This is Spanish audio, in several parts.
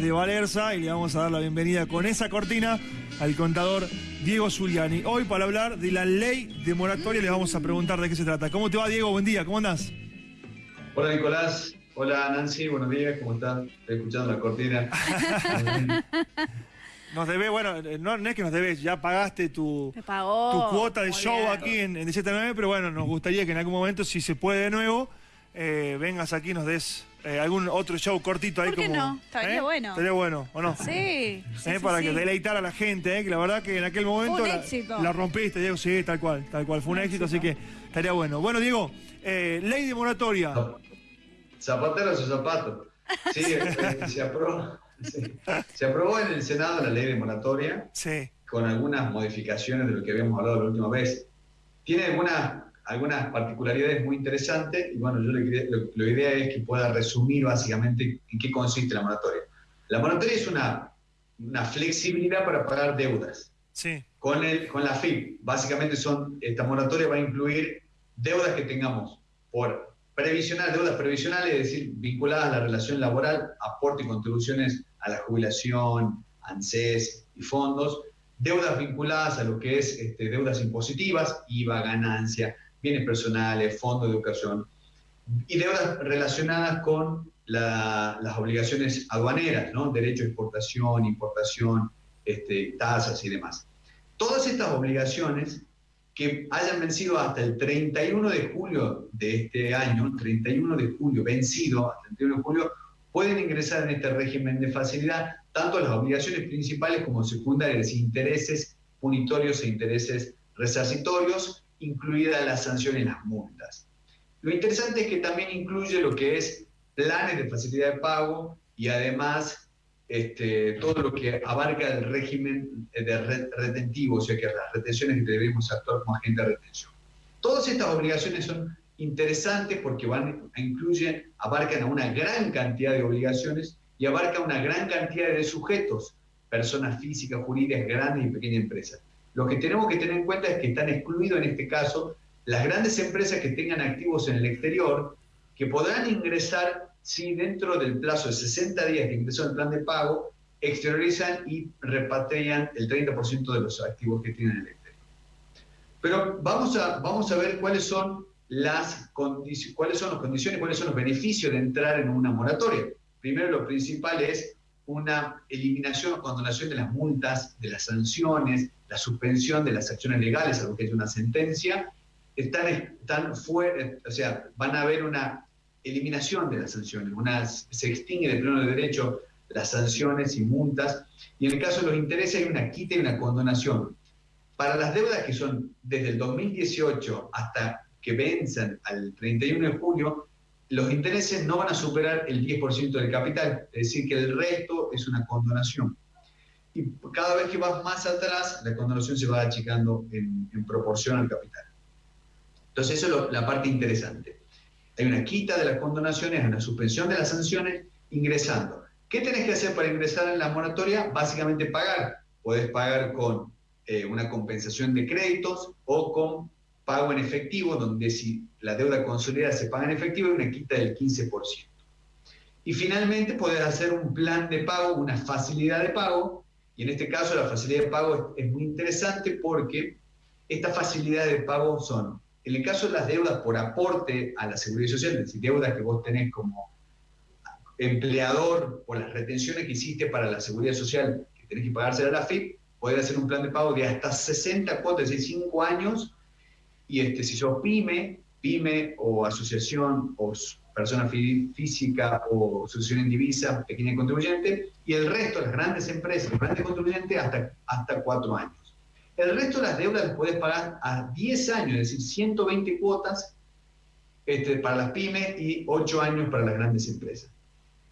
de Valerza y le vamos a dar la bienvenida con esa cortina al contador Diego Zuliani. Hoy para hablar de la ley de moratoria le vamos a preguntar de qué se trata. ¿Cómo te va Diego? Buen día, ¿cómo andás? Hola Nicolás, hola Nancy, buenos días, ¿cómo estás? Estoy escuchando la cortina. nos debes, bueno, no, es que nos debes, ya pagaste tu, tu cuota de show aquí en, en 9 pero bueno, nos gustaría que en algún momento, si se puede de nuevo, eh, vengas aquí y nos des eh, algún otro show cortito ahí ¿Por qué como. no? Estaría ¿eh? bueno. Estaría bueno, ¿o no? Sí. Para que deleitar a la gente, que la verdad que en aquel momento la, rompiste, Diego, sí, tal cual, tal cual. Fue un, éxito, así que estaría bueno. Bueno, Diego, ley de moratoria. Zapatero su zapato. Sí, se, aprobó, se aprobó en el Senado la ley de moratoria. Sí. Con algunas modificaciones de lo que habíamos hablado la última vez. Tiene algunas algunas particularidades muy interesantes y bueno, yo lo, la idea es que pueda resumir básicamente en qué consiste la moratoria. La moratoria es una, una flexibilidad para pagar deudas. Sí. Con, el, con la FIP, básicamente son, esta moratoria va a incluir deudas que tengamos por previsional, deudas previsionales, es decir, vinculadas a la relación laboral, aporte y contribuciones a la jubilación, ANSES y fondos, deudas vinculadas a lo que es este, deudas impositivas, IVA, ganancia, bienes personales, fondos de educación y deudas relacionadas con las obligaciones aduaneras, ¿no? derecho de exportación, importación, este, tasas y demás. Todas estas obligaciones que hayan vencido hasta el 31 de julio de este año, 31 de julio, vencido hasta el 31 de julio, pueden ingresar en este régimen de facilidad tanto las obligaciones principales como secundarias, intereses punitorios e intereses resarcitorios, incluidas las sanciones y las multas. Lo interesante es que también incluye lo que es planes de facilidad de pago y además este, todo lo que abarca el régimen de retentivo, o sea que las retenciones que debemos actuar como agente de retención. Todas estas obligaciones son interesantes porque van incluyen, abarcan a una gran cantidad de obligaciones y abarcan una gran cantidad de sujetos, personas físicas, jurídicas, grandes y pequeñas empresas. Lo que tenemos que tener en cuenta es que están excluidos en este caso las grandes empresas que tengan activos en el exterior, que podrán ingresar si dentro del plazo de 60 días que ingresó el plan de pago, exteriorizan y repatrian el 30% de los activos que tienen en el exterior. Pero vamos a, vamos a ver cuáles son las cuáles son las condiciones, cuáles son los beneficios de entrar en una moratoria. Primero, lo principal es una eliminación o condonación de las multas, de las sanciones, la suspensión de las acciones legales, algo que es una sentencia, están, están fuera, o sea, van a haber una eliminación de las sanciones, una, se extingue de pleno de derecho las sanciones y multas, y en el caso de los intereses hay una quita y una condonación. Para las deudas que son desde el 2018 hasta que venzan al 31 de julio, los intereses no van a superar el 10% del capital, es decir, que el resto es una condonación. Y cada vez que vas más atrás, la condonación se va achicando en, proporción al capital. Entonces, eso es la parte interesante. Hay una quita de las condonaciones, una suspensión de las sanciones, ingresando. ¿Qué tenés que hacer para ingresar en la moratoria? Básicamente pagar. Podés pagar con eh, una compensación de créditos o con pago en efectivo, donde si la deuda consolidada se paga en efectivo hay una quita del 15%. Y finalmente podés hacer un plan de pago, una facilidad de pago, y en este caso la facilidad de pago es, muy interesante porque estas facilidades de pago son, en el caso de las deudas por aporte a la seguridad social, es decir, deudas que vos tenés como empleador por las retenciones que hiciste para la seguridad social, que tenés que pagarse a la FIP, podés hacer un plan de pago de hasta 60 cuotas, es decir, 5 años, y este, si sos pyme, pyme o asociación o persona física o asociación en divisa, pequeña contribuyente, y el resto, las grandes empresas, los grandes contribuyentes, hasta, hasta cuatro años. El resto de las deudas las podés pagar a 10 años, es decir, 120 cuotas este, para las pymes y 8 años para las grandes empresas.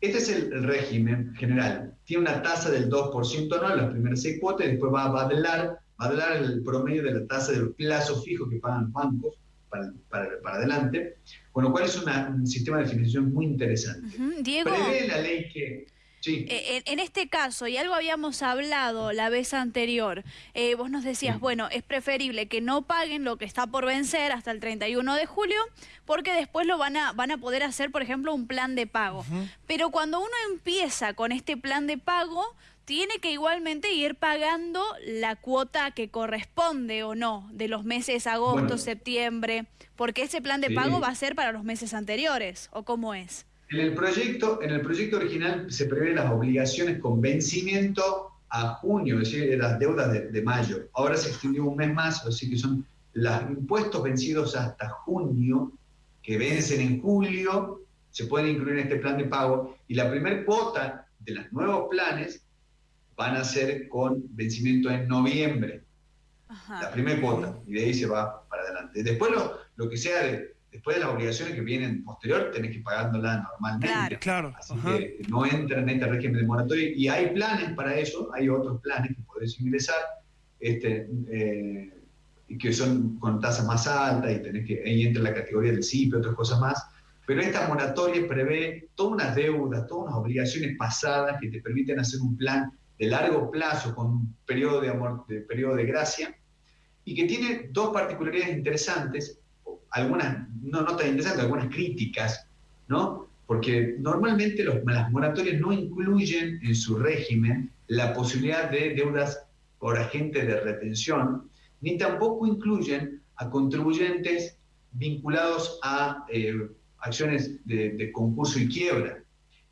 Este es el, régimen general. Tiene una tasa del 2% anual, las primeras 6 cuotas, y después va a vadelar va a dar el promedio de la tasa del plazo fijo que pagan los bancos para, para, adelante, con lo cual es un sistema de financiación muy interesante. Diego. Prevé la ley que... Eh, en, este caso, y algo habíamos hablado la vez anterior, eh, vos nos decías, bueno, es preferible que no paguen lo que está por vencer hasta el 31 de julio, porque después lo van a, van a poder hacer, por ejemplo, un plan de pago. Pero cuando uno empieza con este plan de pago, tiene que igualmente ir pagando la cuota que corresponde o no de los meses agosto, septiembre, porque ese plan de pago va a ser para los meses anteriores, ¿o cómo es? En el proyecto, en el proyecto original se prevén las obligaciones con vencimiento a junio, es decir, las deudas de, mayo. Ahora se extendió un mes más, así que son los impuestos vencidos hasta junio, que vencen en julio, se pueden incluir en este plan de pago, y la primera cuota de los nuevos planes van a ser con vencimiento en noviembre. La primera cuota, y de ahí se va para adelante. Después lo, lo que sea de, después de las obligaciones que vienen posterior, tenés que pagándola normalmente. Claro, Así que no entra en este régimen de moratoria. Y hay planes para eso, hay otros planes que podés ingresar, este, eh, que son con tasas más altas y tenés que, ahí entra la categoría del CIP y otras cosas más. Pero esta moratoria prevé todas unas deudas, todas unas obligaciones pasadas que te permiten hacer un plan de largo plazo con un periodo de, amor, de, periodo de gracia y que tiene dos particularidades interesantes algunas, no, no tan interesantes, algunas críticas, ¿no? Porque normalmente los, las moratorias no incluyen en su régimen la posibilidad de deudas por agentes de retención, ni tampoco incluyen a contribuyentes vinculados a eh, acciones de, concurso y quiebra.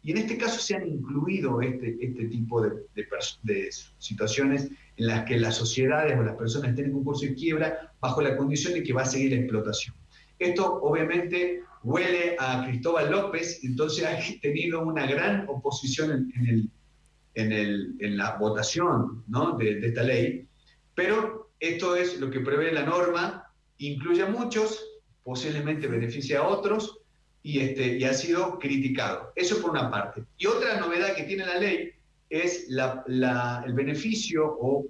Y en este caso se han incluido este, este tipo de, de, situaciones en las que las sociedades o las personas estén en concurso y quiebra bajo la condición de que va a seguir la explotación. Esto obviamente huele a Cristóbal López, entonces ha tenido una gran oposición en, el, en, la votación de, esta ley, pero esto es lo que prevé la norma, incluye a muchos, posiblemente beneficia a otros, y, este, y ha sido criticado. Eso por una parte. Y otra novedad que tiene la ley es el beneficio o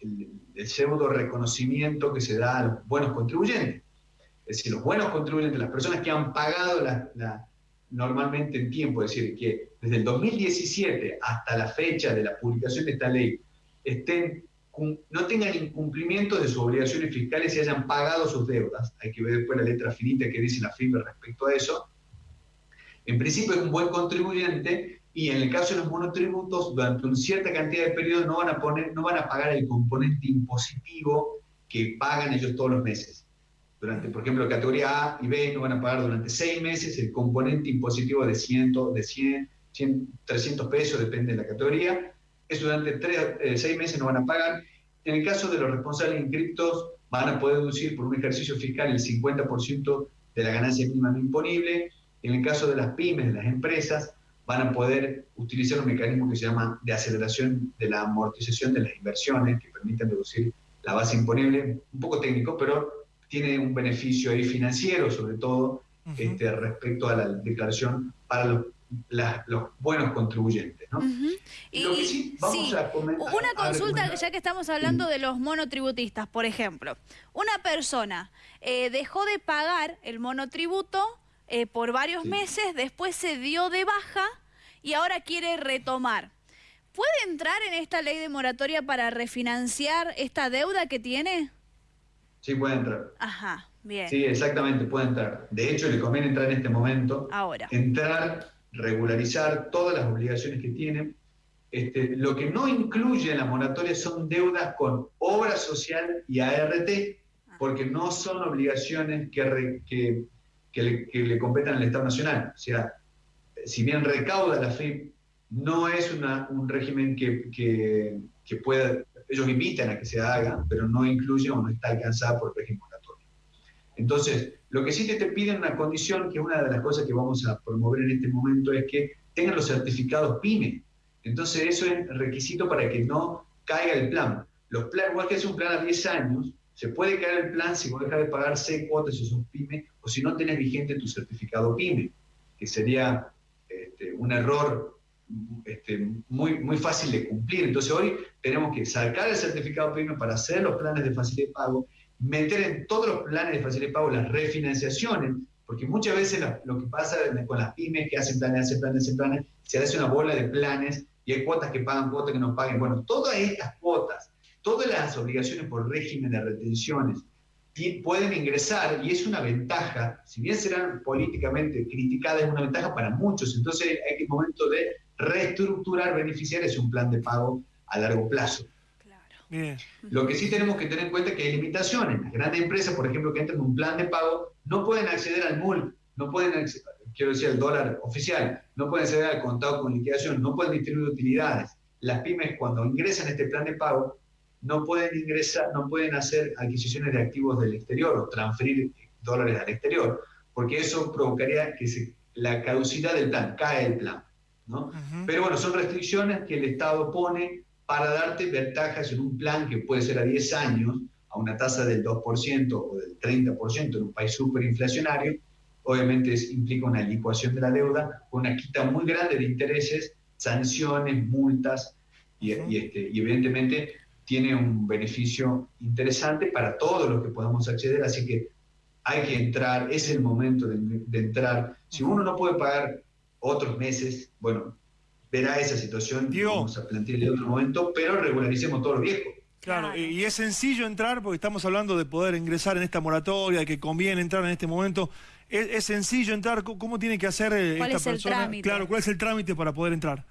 el, el pseudo reconocimiento que se da a los buenos contribuyentes. Es decir, los buenos contribuyentes, las personas que han pagado la, normalmente en tiempo, es decir, que desde el 2017 hasta la fecha de la publicación de esta ley estén, no tengan incumplimiento de sus obligaciones fiscales y hayan pagado sus deudas. Hay que ver después la letra finita que dice la FIBE respecto a eso. En principio es un buen contribuyente y en el caso de los monotributos, durante una cierta cantidad de periodos no van a, poner, no van a pagar el componente impositivo que pagan ellos todos los meses durante, por ejemplo, categoría A y B no van a pagar durante seis meses el componente impositivo de 100, de 100, 300 pesos, depende de la categoría. Eso durante tres, eh, seis meses no van a pagar. En el caso de los responsables inscriptos, van a poder deducir por un ejercicio fiscal el 50% de la ganancia mínima no imponible. En el caso de las pymes, de las empresas, van a poder utilizar un mecanismo que se llama de aceleración de la amortización de las inversiones, que permiten reducir la base imponible, un poco técnico, pero tiene un beneficio ahí financiero, sobre todo este, respecto a la declaración para los, buenos contribuyentes. ¿no? y, sí, Una consulta, ya que estamos hablando de los monotributistas, por ejemplo. Una persona eh, dejó de pagar el monotributo eh, por varios meses, después se dio de baja y ahora quiere retomar. ¿Puede entrar en esta ley de moratoria para refinanciar esta deuda que tiene? Sí, puede entrar. Ajá, bien. Sí, exactamente, puede entrar. De hecho, le conviene entrar en este momento. Ahora. Entrar, regularizar todas las obligaciones que tiene. Este, lo que no incluye en la moratoria son deudas con obra social y ART, ah. porque no son obligaciones que, que, que, le, que le competen al Estado Nacional. O sea, si bien recauda la FIP, no es una, un régimen que, que, que pueda ellos invitan a que se haga, pero no incluye o no está alcanzada por el régimen. Entonces, lo que sí te, piden una condición, que una de las cosas que vamos a promover en este momento es que tengan los certificados PYME. Entonces, eso es requisito para que no caiga el plan. Los planes, igual que es un plan a 10 años, se puede caer el plan si vos dejas de pagar 6 cuotas si sos PYME o si no tenés vigente tu certificado PYME, que sería este, un error este, muy, muy fácil de cumplir. Entonces hoy tenemos que sacar el certificado PYME para hacer los planes de facilidad de pago, meter en todos los planes de facilidad de pago las refinanciaciones, Porque muchas veces lo, que pasa con las pymes que hacen planes, hacen planes, hacen planes, se hace una bola de planes y hay cuotas que pagan, cuotas que no paguen. Bueno, todas estas cuotas, todas las obligaciones por régimen de retenciones pueden ingresar y es una ventaja, si bien serán políticamente criticadas, es una ventaja para muchos. Entonces hay que momento de reestructurar beneficiarios un plan de pago a largo plazo. Lo que sí tenemos que tener en cuenta es que hay limitaciones. Las grandes empresas, por ejemplo, que entran en un plan de pago, no pueden acceder al MUL, no pueden quiero decir, al dólar oficial, no pueden acceder al contado con liquidación, no pueden distribuir utilidades. Las pymes, cuando ingresan a este plan de pago, no pueden ingresar, no pueden hacer adquisiciones de activos del exterior o transferir dólares al exterior, porque eso provocaría que se, la caducidad del plan, cae el plan. ¿no? Pero bueno, son restricciones que el Estado pone para darte ventajas en un plan que puede ser a 10 años, a una tasa del 2% o del 30% en un país superinflacionario, obviamente implica una licuación de la deuda, una quita muy grande de intereses, sanciones, multas, y, este, y evidentemente tiene un beneficio interesante para todos los que podamos acceder, así que hay que entrar, es el momento de, de entrar. Si uno no puede pagar otros meses, bueno, verá esa situación, vamos a plantearle en otro momento, pero regularicemos todo lo viejo. Claro, y es sencillo entrar porque estamos hablando de poder ingresar en esta moratoria, que conviene entrar en este momento. ¿Es, sencillo entrar? ¿Cómo tiene que hacer eh, esta es persona? El trámite? Claro, ¿cuál es el trámite para poder entrar?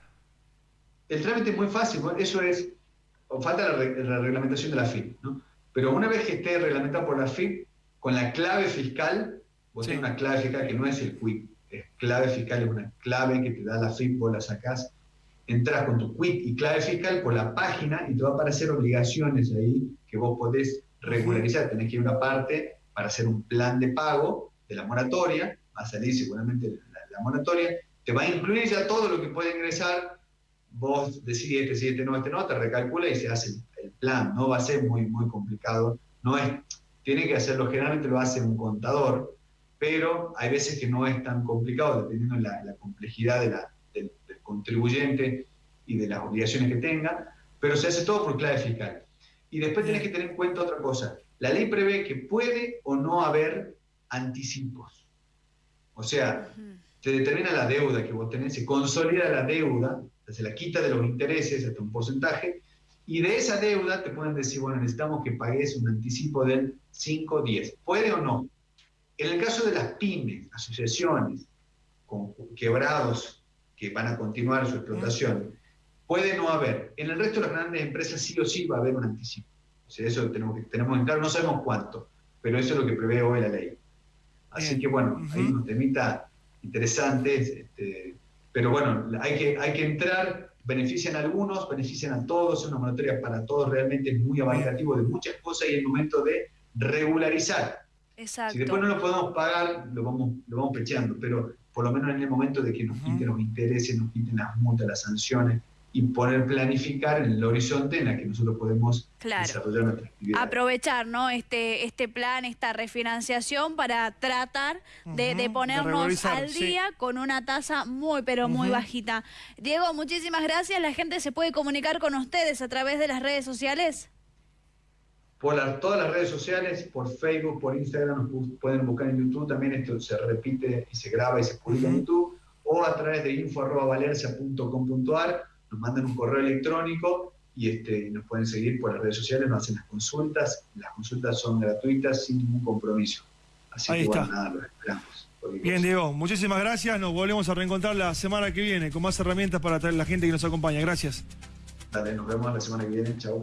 El trámite es muy fácil, eso es, falta la, reglamentación de la FIP, ¿no? Pero una vez que esté reglamentada por la FIP, con la clave fiscal, vos tenés una clave fiscal que no es el QUIC, es clave fiscal, es una clave que te da la FIP, vos la sacás, entras con tu quit y clave fiscal por la página y te va a aparecer obligaciones ahí que vos podés regularizar. Tenés que ir a una parte para hacer un plan de pago de la moratoria, va a salir seguramente la, moratoria, te va a incluir ya todo lo que puede ingresar, vos decís este sí, este no, este no, te recalcula y se hace el, plan, no va a ser muy, muy complicado, no es, tiene que hacerlo, generalmente lo hace un contador, pero hay veces que no es tan complicado, dependiendo de la, complejidad de la, del, contribuyente y de las obligaciones que tenga, pero se hace todo por clave fiscal. Y después tenés que tener en cuenta otra cosa. La ley prevé que puede o no haber anticipos. O sea, se determina la deuda que vos tenés, se consolida la deuda, se la quita de los intereses hasta un porcentaje, y de esa deuda te pueden decir, bueno, necesitamos que pagues un anticipo del 5 10. ¿Puede o no? En el caso de las pymes, asociaciones, con quebrados que van a continuar su explotación, puede no haber. En el resto de las grandes empresas sí o sí va a haber un anticipo. O sea, eso tenemos que tenemos en claro, no sabemos cuánto, pero eso es lo que prevé hoy la ley. Así que bueno, hay unos temitas interesantes, este, pero bueno, hay que, hay que entrar, benefician a algunos, benefician a todos, es una monetaria para todos, realmente es muy abarcativo de muchas cosas y es el momento de regularizar si después no lo podemos pagar, lo vamos, lo vamos pecheando, pero por lo menos en el momento de que nos quiten los intereses, nos quiten las multas, las sanciones, y poder planificar en el horizonte en el que nosotros podemos desarrollar nuestra actividad. Aprovechar ¿no? este, este plan, esta refinanciación para tratar de, ponernos al día con una tasa muy, pero muy bajita. Diego, muchísimas gracias. La gente se puede comunicar con ustedes a través de las redes sociales por todas las redes sociales, por Facebook, por Instagram, nos pueden buscar en YouTube, también esto se repite y se graba y se publica en YouTube, o a través de info.valercia.com.ar, nos mandan un correo electrónico y este, nos pueden seguir por las redes sociales, nos hacen las consultas, las consultas son gratuitas sin ningún compromiso. Así Ahí que está. nada, los esperamos. Bien, Diego, muchísimas gracias. Nos volvemos a reencontrar la semana que viene con más herramientas para traer la gente que nos acompaña. Gracias. Dale, nos vemos la semana que viene. Chao.